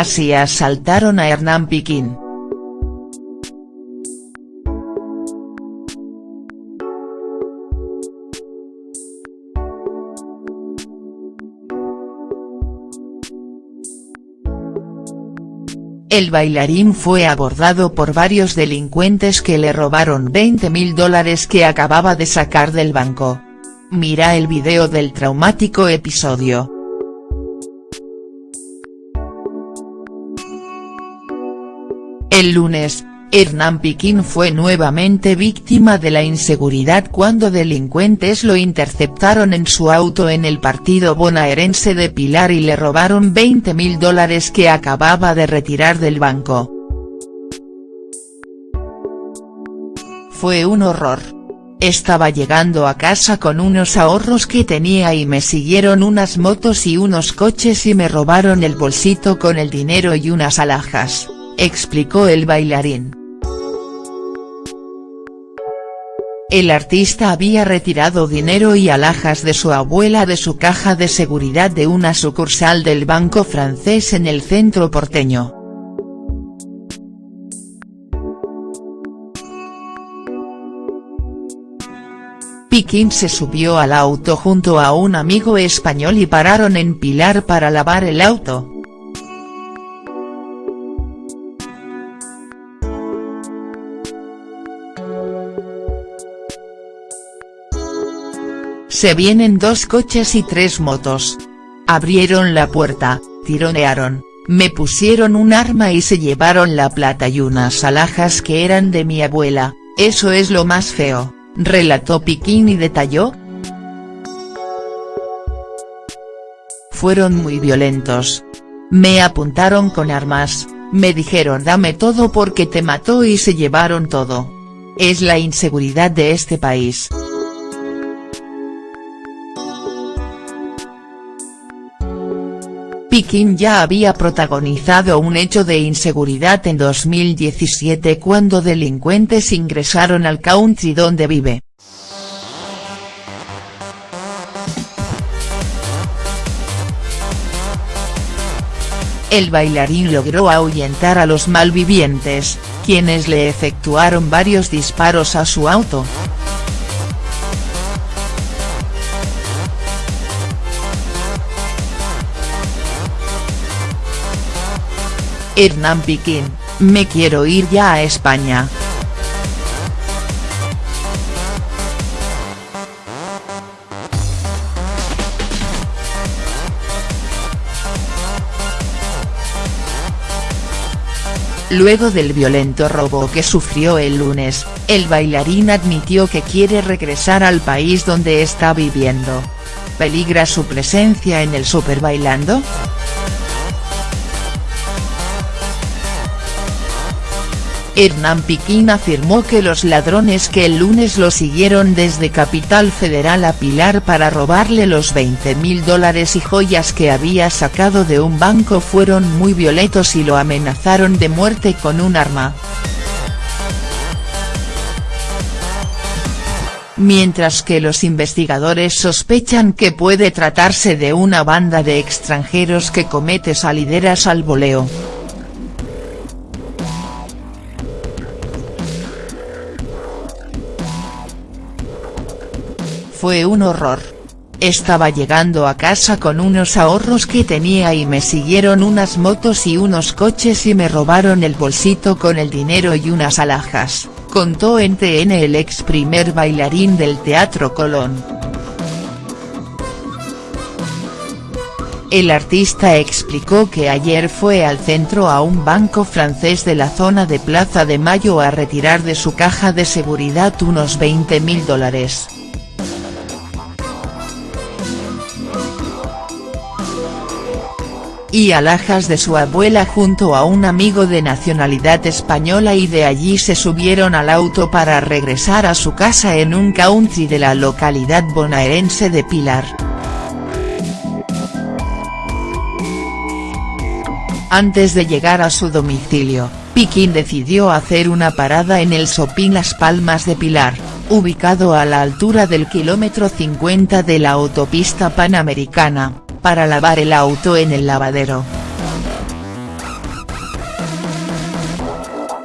Así asaltaron a Hernán Piquín. El bailarín fue abordado por varios delincuentes que le robaron 20 mil dólares que acababa de sacar del banco. Mira el video del traumático episodio. El lunes, Hernán Piquín fue nuevamente víctima de la inseguridad cuando delincuentes lo interceptaron en su auto en el partido bonaerense de Pilar y le robaron 20 mil dólares que acababa de retirar del banco. Fue un horror. Estaba llegando a casa con unos ahorros que tenía y me siguieron unas motos y unos coches y me robaron el bolsito con el dinero y unas alhajas, explicó el bailarín. El artista había retirado dinero y alhajas de su abuela de su caja de seguridad de una sucursal del banco francés en el centro porteño. Piquín se subió al auto junto a un amigo español y pararon en Pilar para lavar el auto. Se vienen dos coches y tres motos. Abrieron la puerta, tironearon, me pusieron un arma y se llevaron la plata y unas alhajas que eran de mi abuela, eso es lo más feo, relató Piquín y detalló. Fueron muy violentos. Me apuntaron con armas, me dijeron dame todo porque te mató y se llevaron todo. Es la inseguridad de este país. Piquín ya había protagonizado un hecho de inseguridad en 2017 cuando delincuentes ingresaron al country donde vive. El bailarín logró ahuyentar a los malvivientes, quienes le efectuaron varios disparos a su auto. Hernán Piquín, me quiero ir ya a España. Luego del violento robo que sufrió el lunes, el bailarín admitió que quiere regresar al país donde está viviendo. ¿Peligra su presencia en el Super Bailando?. Hernán Piquín afirmó que los ladrones que el lunes lo siguieron desde Capital Federal a Pilar para robarle los 20 mil dólares y joyas que había sacado de un banco fueron muy violentos y lo amenazaron de muerte con un arma. Mientras que los investigadores sospechan que puede tratarse de una banda de extranjeros que comete salideras al voleo. Fue un horror. Estaba llegando a casa con unos ahorros que tenía y me siguieron unas motos y unos coches y me robaron el bolsito con el dinero y unas alhajas, contó en TN el ex primer bailarín del Teatro Colón. El artista explicó que ayer fue al centro a un banco francés de la zona de Plaza de Mayo a retirar de su caja de seguridad unos 20 mil dólares. Y alhajas de su abuela junto a un amigo de nacionalidad española y de allí se subieron al auto para regresar a su casa en un country de la localidad bonaerense de Pilar. Antes de llegar a su domicilio, Piquín decidió hacer una parada en el Sopín Las Palmas de Pilar, ubicado a la altura del kilómetro 50 de la autopista panamericana, para lavar el auto en el lavadero.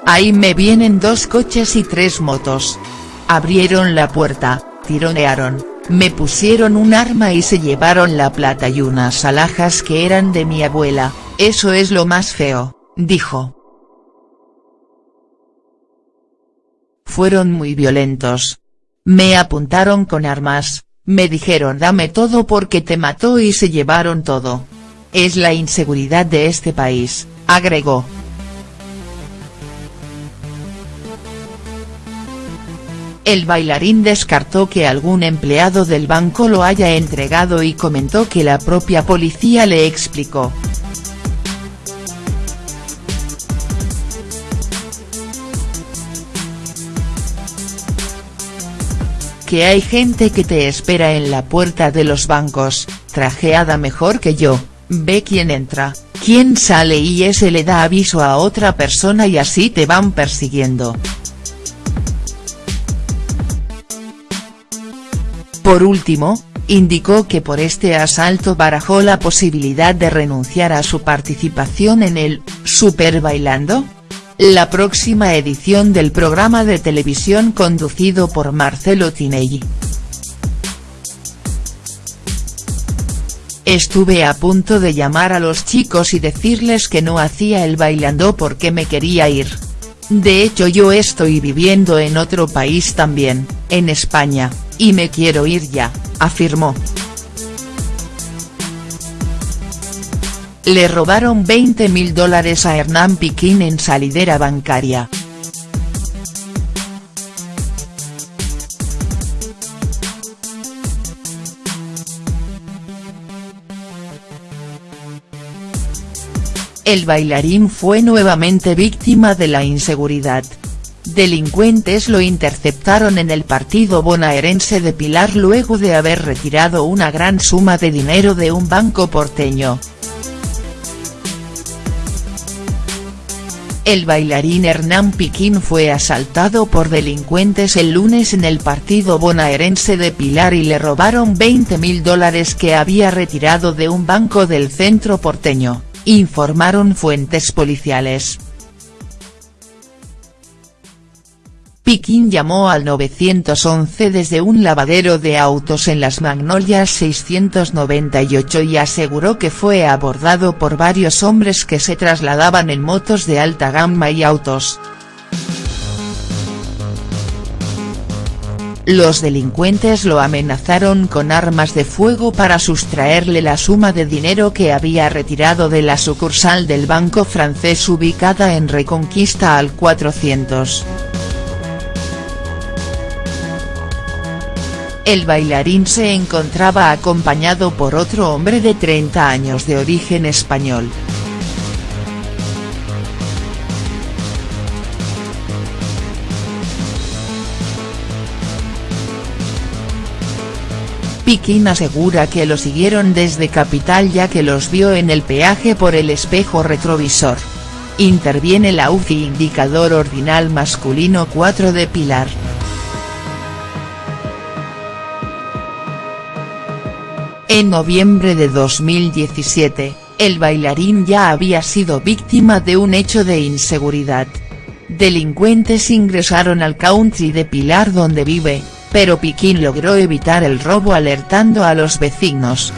Ahí me vienen dos coches y tres motos. Abrieron la puerta, tironearon, me pusieron un arma y se llevaron la plata y unas alhajas que eran de mi abuela, eso es lo más feo, dijo. Fueron muy violentos. Me apuntaron con armas, me dijeron dame todo porque te mató y se llevaron todo. Es la inseguridad de este país, agregó. El bailarín descartó que algún empleado del banco lo haya entregado y comentó que la propia policía le explicó. Hay gente que te espera en la puerta de los bancos, trajeada mejor que yo, ve quién entra, quién sale y ese le da aviso a otra persona y así te van persiguiendo. Por último, indicó que por este asalto barajó la posibilidad de renunciar a su participación en el «Super Bailando», la próxima edición del programa de televisión conducido por Marcelo Tinelli. Estuve a punto de llamar a los chicos y decirles que no hacía el bailando porque me quería ir. De hecho yo estoy viviendo en otro país también, en España, y me quiero ir ya, afirmó. Le robaron 20 mil dólares a Hernán Piquín en salidera bancaria. El bailarín fue nuevamente víctima de la inseguridad. Delincuentes lo interceptaron en el partido bonaerense de Pilar luego de haber retirado una gran suma de dinero de un banco porteño. El bailarín Hernán Piquín fue asaltado por delincuentes el lunes en el partido bonaerense de Pilar y le robaron 20 mil dólares que había retirado de un banco del centro porteño informaron fuentes policiales. Piquín llamó al 911 desde un lavadero de autos en Las Magnolias 698 y aseguró que fue abordado por varios hombres que se trasladaban en motos de alta gama y autos. Los delincuentes lo amenazaron con armas de fuego para sustraerle la suma de dinero que había retirado de la sucursal del banco francés ubicada en Reconquista al 400. El bailarín se encontraba acompañado por otro hombre de 30 años de origen español. Piquín asegura que lo siguieron desde Capital ya que los vio en el peaje por el espejo retrovisor. Interviene la UCI indicador ordinal masculino 4 de Pilar. En noviembre de 2017, el bailarín ya había sido víctima de un hecho de inseguridad. Delincuentes ingresaron al country de Pilar donde vive, pero Piquín logró evitar el robo alertando a los vecinos.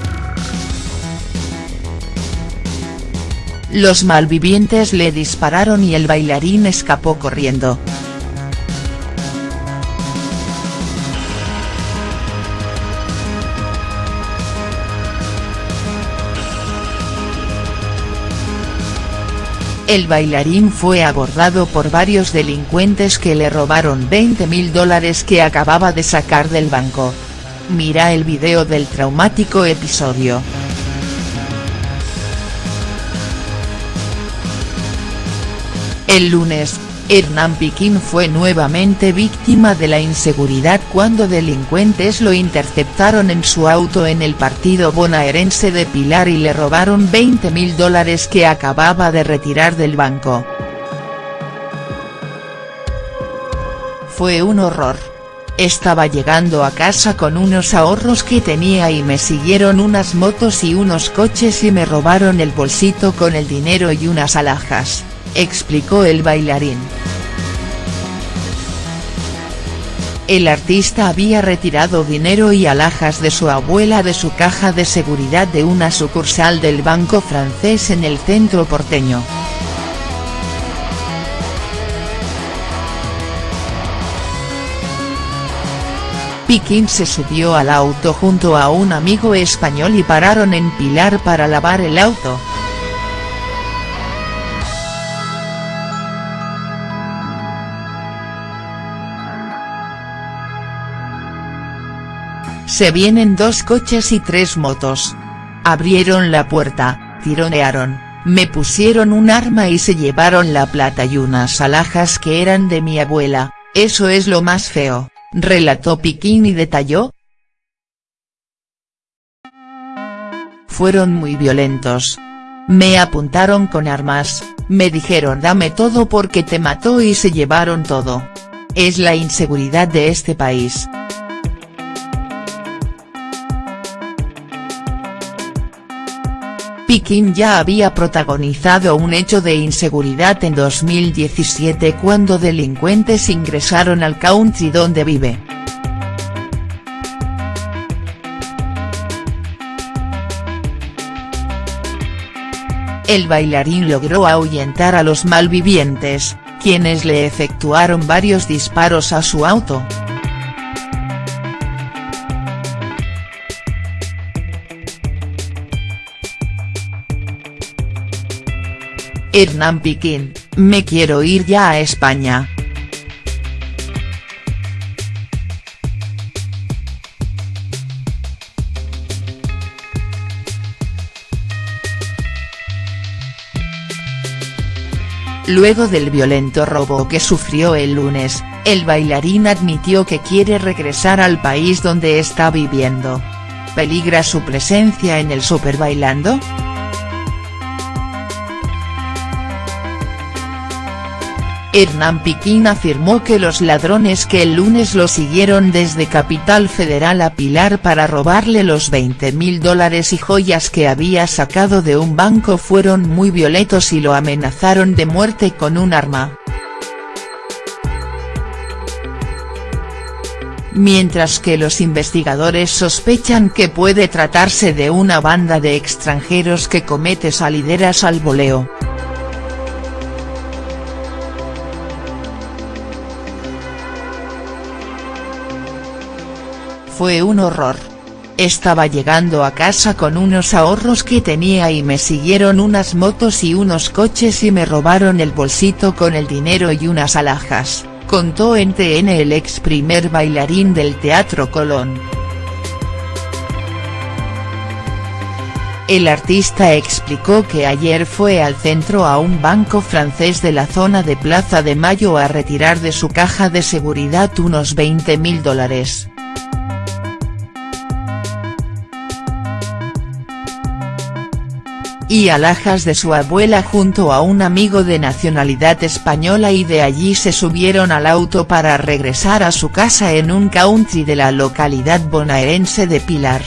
Los malvivientes le dispararon y el bailarín escapó corriendo. El bailarín fue abordado por varios delincuentes que le robaron 20 mil dólares que acababa de sacar del banco. Mira el video del traumático episodio. El lunes, Hernán Piquín fue nuevamente víctima de la inseguridad cuando delincuentes lo interceptaron en su auto en el partido bonaerense de Pilar y le robaron 20 mil dólares que acababa de retirar del banco. Fue un horror. Estaba llegando a casa con unos ahorros que tenía y me siguieron unas motos y unos coches y me robaron el bolsito con el dinero y unas alhajas explicó el bailarín. El artista había retirado dinero y alhajas de su abuela de su caja de seguridad de una sucursal del banco francés en el centro porteño. Piquín se subió al auto junto a un amigo español y pararon en Pilar para lavar el auto. Se vienen dos coches y tres motos. Abrieron la puerta, tironearon, me pusieron un arma y se llevaron la plata y unas alhajas que eran de mi abuela, eso es lo más feo relató Piquín y detalló. Fueron muy violentos. Me apuntaron con armas, me dijeron dame todo porque te mató y se llevaron todo. Es la inseguridad de este país. Piquín ya había protagonizado un hecho de inseguridad en 2017 cuando delincuentes ingresaron al country donde vive. El bailarín logró ahuyentar a los malvivientes, quienes le efectuaron varios disparos a su auto. Hernán Piquín, me quiero ir ya a España. Luego del violento robo que sufrió el lunes, el bailarín admitió que quiere regresar al país donde está viviendo. ¿Peligra su presencia en el Super Bailando?. Hernán Piquín afirmó que los ladrones que el lunes lo siguieron desde Capital Federal a Pilar para robarle los 20 mil dólares y joyas que había sacado de un banco fueron muy violentos y lo amenazaron de muerte con un arma. Mientras que los investigadores sospechan que puede tratarse de una banda de extranjeros que comete salideras al voleo. Fue un horror. Estaba llegando a casa con unos ahorros que tenía y me siguieron unas motos y unos coches y me robaron el bolsito con el dinero y unas alhajas, contó en TN el ex primer bailarín del Teatro Colón. El artista explicó que ayer fue al centro a un banco francés de la zona de Plaza de Mayo a retirar de su caja de seguridad unos 20 mil dólares. Y alhajas de su abuela junto a un amigo de nacionalidad española y de allí se subieron al auto para regresar a su casa en un country de la localidad bonaerense de Pilar.